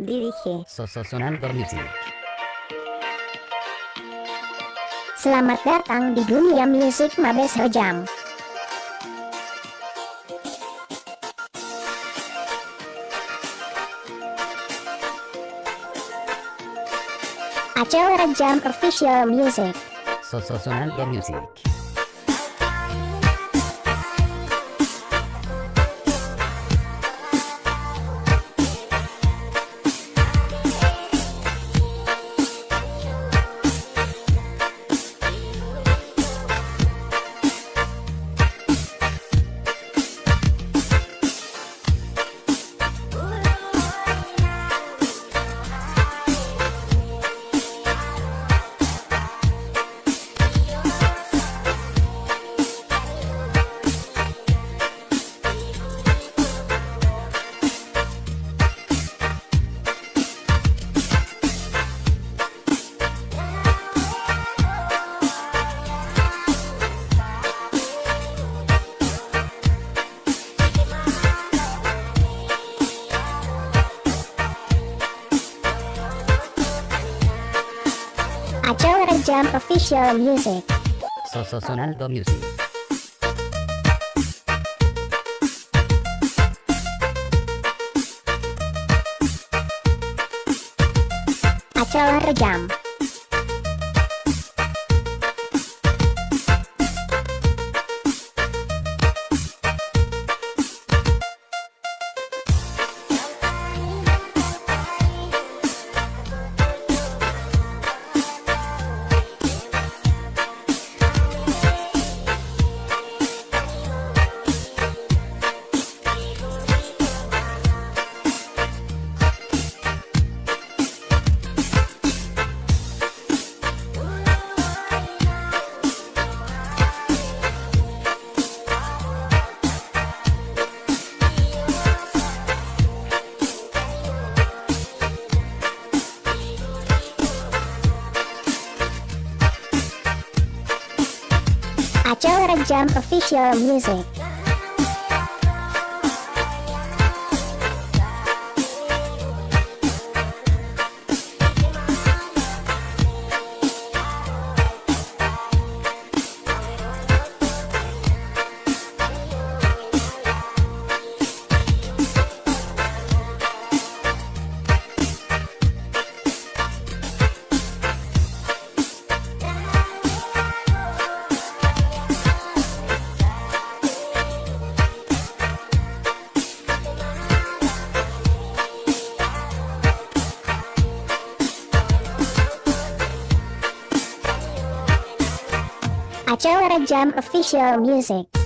Dirige Sonando Music. Selamat datang di dunia musik Mabes Rejam Acel Rejam Official Music Sonando Music. Acel Rejam Official Music Sonando Music. Acel Rejam Acel Rejam Official Music Acel Rejam Official Music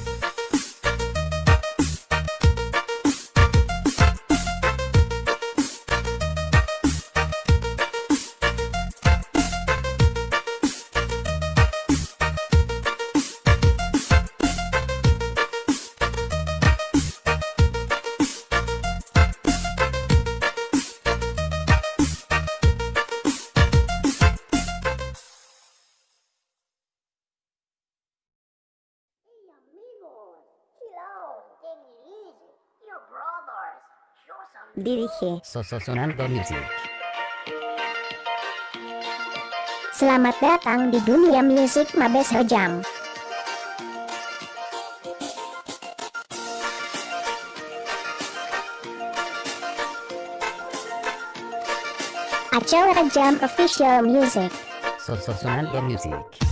Dirige Sonando Music. Selamat datang di dunia musik Mabes Rejam Acel Rejam Official Music Sonando Music.